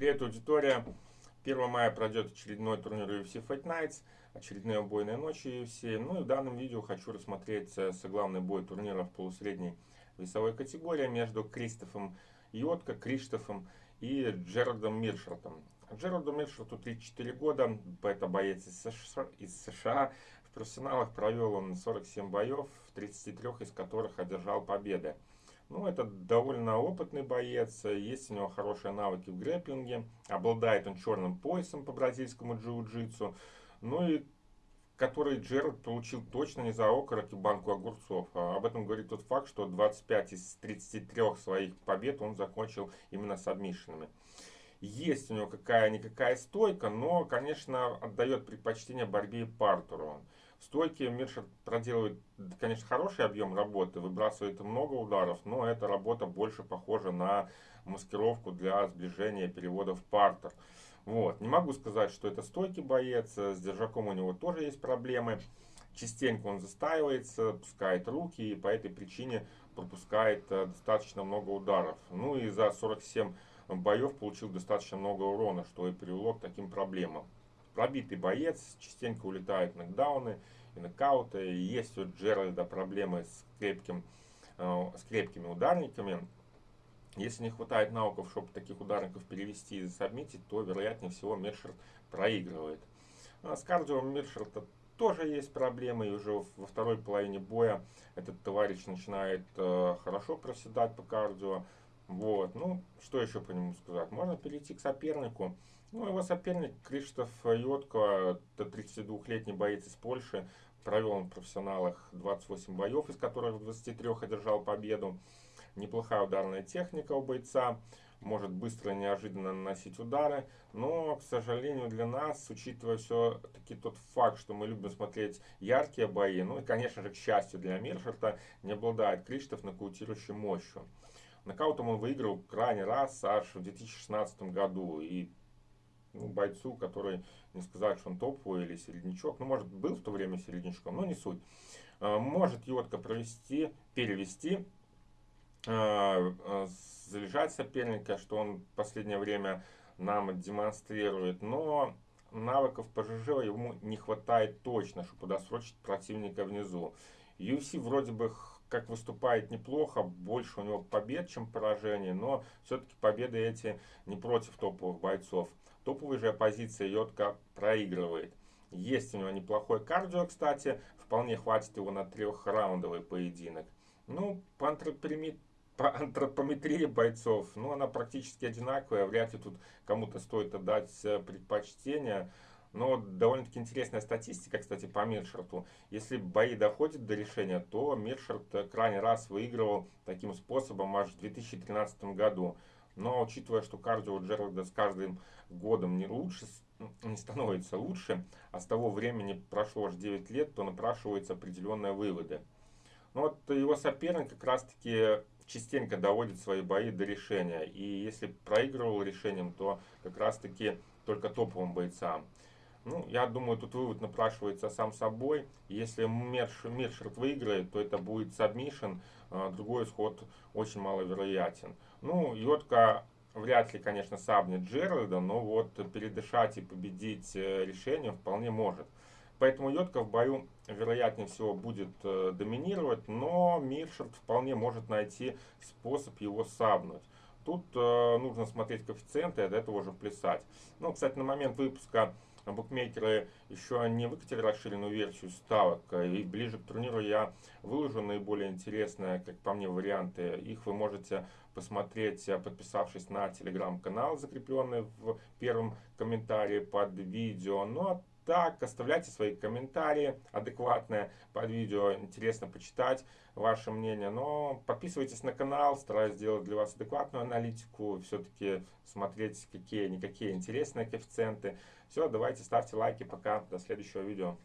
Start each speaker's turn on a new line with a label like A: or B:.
A: Привет, аудитория! 1 мая пройдет очередной турнир UFC Fight Nights, очередные убойные ночи UFC. Ну и в данном видео хочу рассмотреть главный бой турнира в полусредней весовой категории между Кристофом Йотко, Криштофом и Джерардом Миршертом. Джерарду Миршерту 34 года, это боец из США, из США. В профессионалах провел он 47 боев, в 33 из которых одержал победы. Ну, это довольно опытный боец, есть у него хорошие навыки в грэпплинге, обладает он черным поясом по бразильскому джиу-джитсу, ну и который Джерард получил точно не за окорок и банку огурцов. А об этом говорит тот факт, что 25 из 33 своих побед он закончил именно с адмишинами. Есть у него какая-никакая стойка, но, конечно, отдает предпочтение борьбе и партеру. В стойке Миршер проделывает, конечно, хороший объем работы, выбрасывает много ударов, но эта работа больше похожа на маскировку для сближения перевода в партер. Вот. Не могу сказать, что это стойкий боец, с держаком у него тоже есть проблемы. Частенько он застаивается, пускает руки и по этой причине пропускает э, достаточно много ударов. Ну и за 47 боев получил достаточно много урона, что и привело к таким проблемам пробитый боец, частенько улетают нокдауны и нокауты. Есть у Джеральда проблемы с, крепким, э, с крепкими ударниками. Если не хватает навыков, чтобы таких ударников перевести и засобмитить, то, вероятнее всего, Мершерт проигрывает. А с кардио Мершерта тоже есть проблемы, и уже во второй половине боя этот товарищ начинает э, хорошо проседать по кардио. Вот, ну, что еще по нему сказать? Можно перейти к сопернику. Ну, его соперник Криштоф Йотко, это 32-летний боец из Польши. Провел он в профессионалах 28 боев, из которых в 23 одержал победу. Неплохая ударная техника у бойца. Может быстро и неожиданно наносить удары. Но, к сожалению, для нас, учитывая все-таки тот факт, что мы любим смотреть яркие бои, ну и, конечно же, к счастью для Мершерта, не обладает Криштоф нокаутирующей мощью. Нокаутом он выиграл крайний раз аж в 2016 году. И ну, бойцу, который не сказать, что он топовый или середнячок, ну, может, был в то время середнячком, но не суть. А, может Йотка провести, перевести, а, а, залежать соперника, что он в последнее время нам демонстрирует, но навыков по ЖЖ ему не хватает точно, чтобы досрочить противника внизу. UFC вроде бы как выступает неплохо, больше у него побед, чем поражений, но все-таки победы эти не против топовых бойцов. Топовая же оппозиция Йотка проигрывает. Есть у него неплохой кардио, кстати, вполне хватит его на трехраундовый поединок. Ну, по, антропометрии, по антропометрии бойцов, ну, она практически одинаковая, вряд ли тут кому-то стоит отдать э, предпочтение. Но довольно-таки интересная статистика, кстати, по Миршерту. Если бои доходят до решения, то Миршерт крайний раз выигрывал таким способом аж в 2013 году. Но учитывая, что кардио Джералда с каждым годом не лучше, не становится лучше, а с того времени прошло аж 9 лет, то напрашиваются определенные выводы. Но вот его соперник как раз таки частенько доводит свои бои до решения. И если проигрывал решением, то как раз таки только топовым бойцам. Ну, я думаю, тут вывод напрашивается сам собой. Если Мершерт выиграет, то это будет submission, а другой исход очень маловероятен. Ну, Йотка вряд ли, конечно, сабнет Джеральда, но вот передышать и победить э, решением вполне может. Поэтому Йотка в бою, вероятнее всего, будет э, доминировать, но Миршерт вполне может найти способ его сабнуть. Тут э, нужно смотреть коэффициенты и от этого уже плясать. Ну, кстати, на момент выпуска букмекеры еще не выкатили расширенную версию ставок. И ближе к турниру я выложу наиболее интересные, как по мне, варианты. Их вы можете посмотреть, подписавшись на телеграм-канал, закрепленный в первом комментарии под видео. Ну а так, оставляйте свои комментарии адекватные под видео, интересно почитать ваше мнение. Но подписывайтесь на канал, стараюсь сделать для вас адекватную аналитику, все-таки смотреть какие-никакие интересные коэффициенты. Все, давайте ставьте лайки, пока, до следующего видео.